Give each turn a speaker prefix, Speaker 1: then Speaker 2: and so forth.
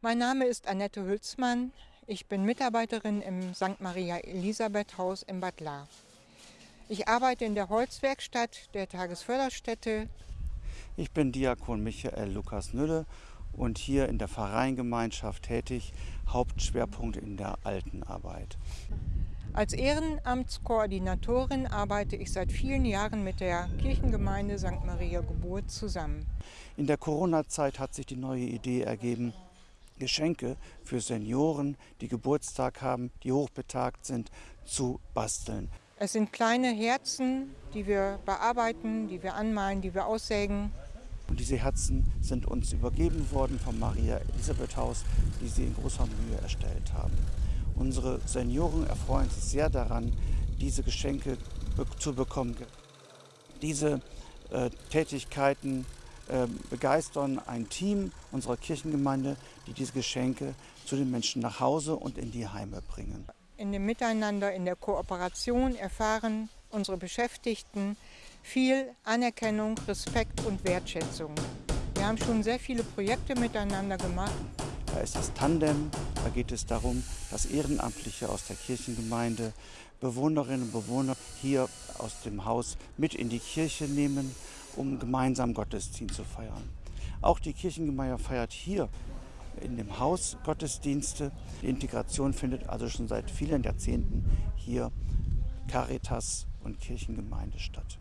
Speaker 1: Mein Name ist Annette Hülsmann. Ich bin Mitarbeiterin im St. Maria Elisabeth Haus in Bad Lahr. Ich arbeite in der Holzwerkstatt der Tagesförderstätte.
Speaker 2: Ich bin Diakon Michael Lukas Nülle und hier in der Pfarreiengemeinschaft tätig, Hauptschwerpunkt in der Altenarbeit.
Speaker 1: Als Ehrenamtskoordinatorin arbeite ich seit vielen Jahren mit der Kirchengemeinde St. Maria Geburt zusammen.
Speaker 2: In der Corona-Zeit hat sich die neue Idee ergeben, Geschenke für Senioren, die Geburtstag haben, die hochbetagt sind, zu basteln.
Speaker 1: Es sind kleine Herzen, die wir bearbeiten, die wir anmalen, die wir aussägen.
Speaker 2: Und diese Herzen sind uns übergeben worden vom Maria Elisabeth Haus, die sie in großer Mühe erstellt haben. Unsere Senioren erfreuen sich sehr daran, diese Geschenke zu bekommen. Diese äh, Tätigkeiten begeistern ein Team unserer Kirchengemeinde, die diese Geschenke zu den Menschen nach Hause und in die Heime bringen.
Speaker 1: In dem Miteinander, in der Kooperation erfahren unsere Beschäftigten viel Anerkennung, Respekt und Wertschätzung. Wir haben schon sehr viele Projekte miteinander gemacht.
Speaker 2: Da ist das Tandem, da geht es darum, dass Ehrenamtliche aus der Kirchengemeinde Bewohnerinnen und Bewohner hier aus dem Haus mit in die Kirche nehmen um gemeinsam Gottesdienst zu feiern. Auch die Kirchengemeinde feiert hier in dem Haus Gottesdienste. Die Integration findet also schon seit vielen Jahrzehnten hier Caritas und Kirchengemeinde statt.